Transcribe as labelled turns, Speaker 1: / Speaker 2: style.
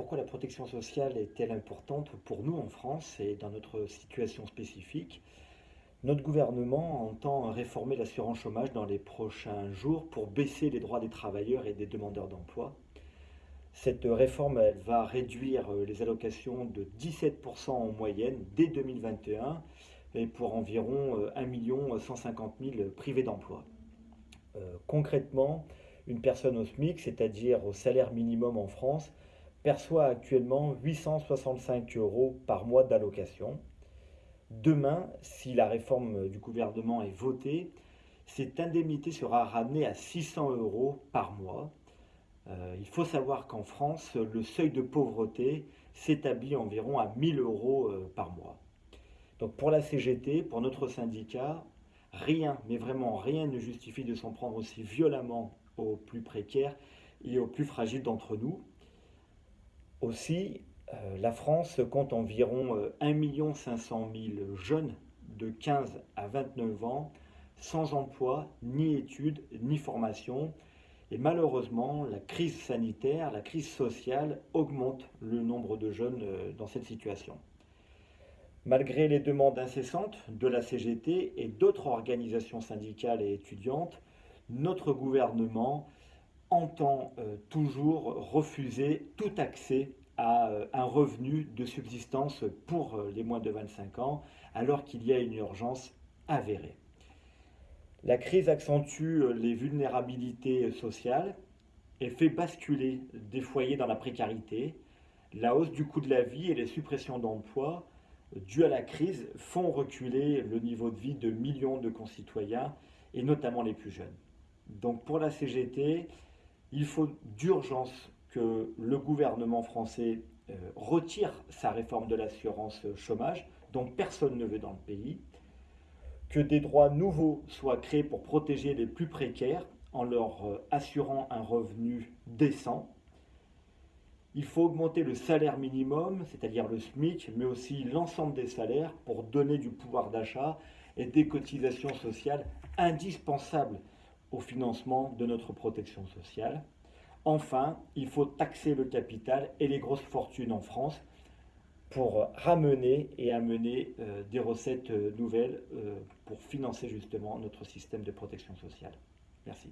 Speaker 1: pourquoi la protection sociale est-elle importante pour nous en France et dans notre situation spécifique? Notre gouvernement entend réformer l'assurance chômage dans les prochains jours pour baisser les droits des travailleurs et des demandeurs d'emploi. Cette réforme elle va réduire les allocations de 17% en moyenne dès 2021 et pour environ 1 150 000 privés d'emploi. Euh, concrètement, une personne au SMIC, c'est-à-dire au salaire minimum en France, perçoit actuellement 865 euros par mois d'allocation. Demain, si la réforme du gouvernement est votée, cette indemnité sera ramenée à 600 euros par mois. Euh, il faut savoir qu'en France, le seuil de pauvreté s'établit environ à 1000 euros euh, par mois. Donc pour la CGT, pour notre syndicat, rien, mais vraiment rien ne justifie de s'en prendre aussi violemment aux plus précaires et aux plus fragiles d'entre nous. Aussi, euh, la France compte environ 1 500 000 jeunes de 15 à 29 ans sans emploi, ni études, ni formation. Et malheureusement, la crise sanitaire, la crise sociale augmente le nombre de jeunes euh, dans cette situation. Malgré les demandes incessantes de la CGT et d'autres organisations syndicales et étudiantes, notre gouvernement entend euh, toujours refuser tout accès à euh, un revenu de subsistance pour euh, les moins de 25 ans, alors qu'il y a une urgence avérée. La crise accentue les vulnérabilités sociales et fait basculer des foyers dans la précarité. La hausse du coût de la vie et les suppressions d'emplois dues à la crise font reculer le niveau de vie de millions de concitoyens et notamment les plus jeunes. Donc pour la CGT, il faut d'urgence que le gouvernement français euh, retire sa réforme de l'assurance chômage, dont personne ne veut dans le pays, que des droits nouveaux soient créés pour protéger les plus précaires en leur euh, assurant un revenu décent. Il faut augmenter le salaire minimum, c'est-à-dire le SMIC, mais aussi l'ensemble des salaires pour donner du pouvoir d'achat et des cotisations sociales indispensables au financement de notre protection sociale. Enfin, il faut taxer le capital et les grosses fortunes en France pour ramener et amener euh, des recettes euh, nouvelles euh, pour financer justement notre système de protection sociale. Merci.